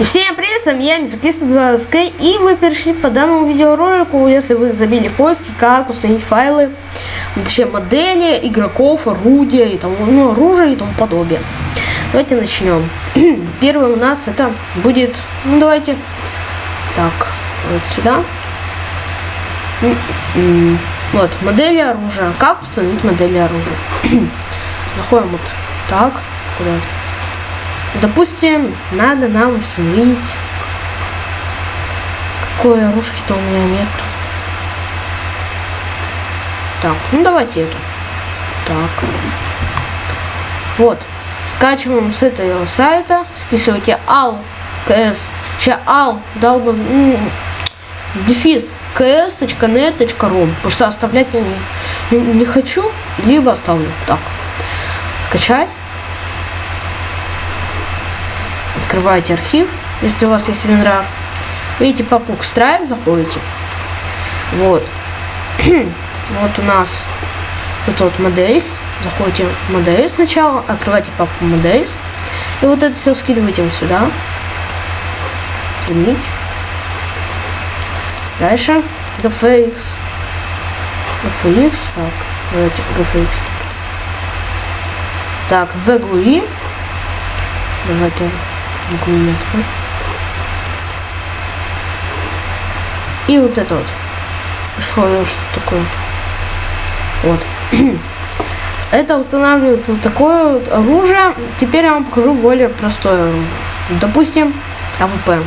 Всем привет, с вами я, Мизаклист 2 СК, и вы перешли по данному видеоролику, если вы забили в поиске, как установить файлы, точнее модели, игроков, орудия и тому, ну, оружие и тому подобное. Давайте начнем. Первый у нас это будет, ну давайте, так, вот сюда. Вот, модели оружия. Как установить модели оружия? Заходим вот так, куда-то. Допустим, надо нам установить... Какое оружие-то у меня нет. Так, ну давайте эту. Так. Вот. Скачиваем с этого сайта. Списывайте ал кс. Сейчас ал дал бы дефис ks.net.ru потому что оставлять я не, не, не хочу либо оставлю так скачать открываете архив, если у вас есть WinRAR. Видите, папку Strike заходите. Вот. вот у нас тут вот Models. Заходите в Models сначала, открывайте папку Models. И вот это все скидываете вот сюда. Заменить. Дальше GFX. GFX. Так, давайте GFX. Так, VGUI. Давайте гуметку. И вот это вот. Что, что такое? Вот. это устанавливается вот такое вот оружие. Теперь я вам покажу более простое. Допустим, АВП.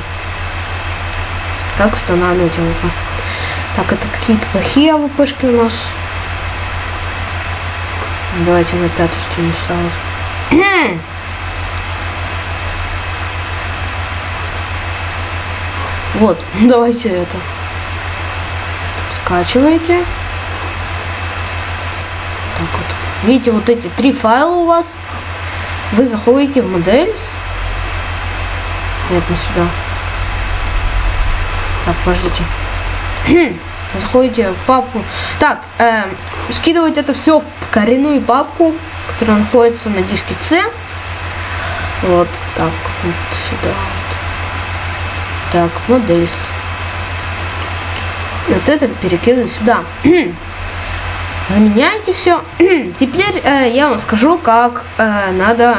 Как устанавливать АВП. Так, это какие-то плохие АВПшки у нас. Давайте на пятую стену сразу. Вот, давайте это. Скачиваете. Так вот. Видите, вот эти три файла у вас. Вы заходите в Models. Нет, не сюда. Так, подождите. Заходите в папку. Так, э, скидывать это все в коренную папку, которая находится на диске C. Вот так, вот сюда. Так. И вот это перекидываю сюда. Заменяйте все. Теперь э, я вам скажу, как э, надо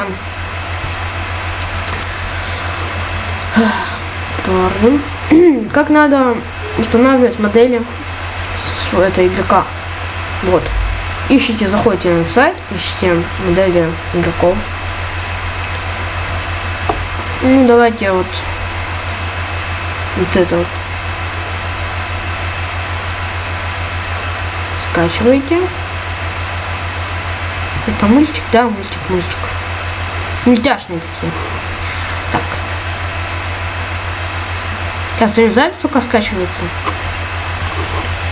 как надо устанавливать модели с этого игрока. Вот. Ищите, заходите на сайт, ищите модели игроков. Ну, давайте вот вот это вот. Скачивайте. Это мультик, да, мультик, мультик. Мультяшные такие. Так. Сейчас запись пока скачивается.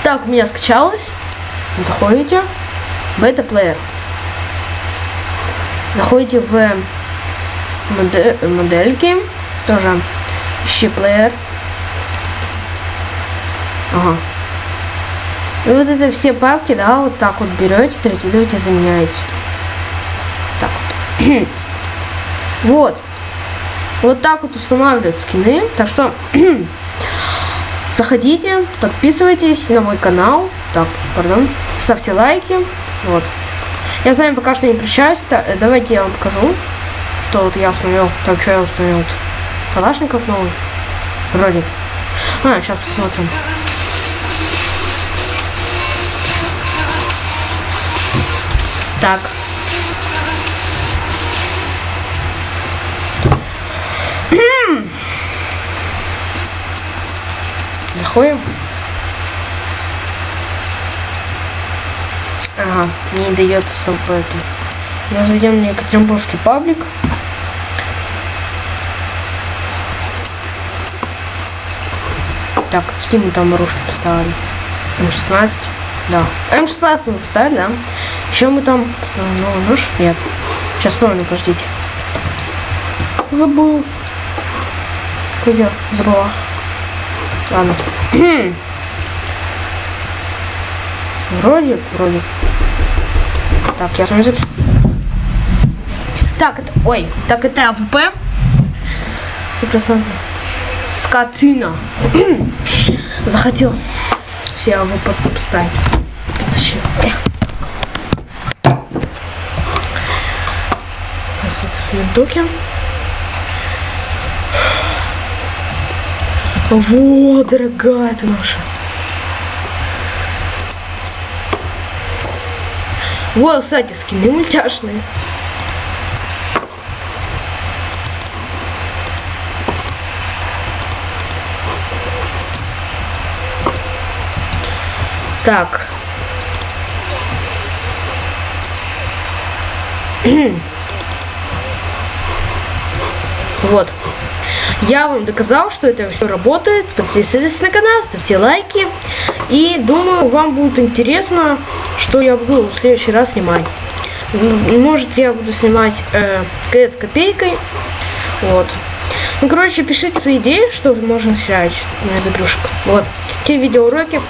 Так, у меня скачалось. Заходите. Бета-плеер. Заходите в модель, модельки. Тоже ищи плеер. Ага. И вот это все папки, да, вот так вот берете, перекидываете, заменяете. Так вот. вот. Вот так вот устанавливают скины. Так что заходите, подписывайтесь на мой канал. Так, пардон. Ставьте лайки. Вот. Я с вами пока что не прощаюсь. Э, давайте я вам покажу, что вот я установил. Так, что я установил. Калашников новый. Вроде. А, сейчас посмотрим. Так. Заходим. Ага, не дается сам это. Мы зайдем на Екатеринбургский паблик. Так, какие мы там оружки поставили? М16. Да. М16 мы поставили, да? Еще мы там... Ну, нож? Нет. Сейчас помню, подождите. Забыл. Где? Забыла. Ладно. вроде, вроде. Так, я смотрю. Так, это... Ой, так это АВП. Стопроцентно. Скотина. Захотел себя его поставить. Винтуки. Вот, дорогая ты наша. Вот, кстати, скины мультяшные. Так. вот. Я вам доказал, что это все работает. Подписывайтесь на канал, ставьте лайки. И думаю, вам будет интересно, что я буду в следующий раз снимать. Может, я буду снимать э, КС копейкой. Вот. Ну, короче, пишите свои идеи, что можно снять из игрушек. Вот. Какие видеоуроки.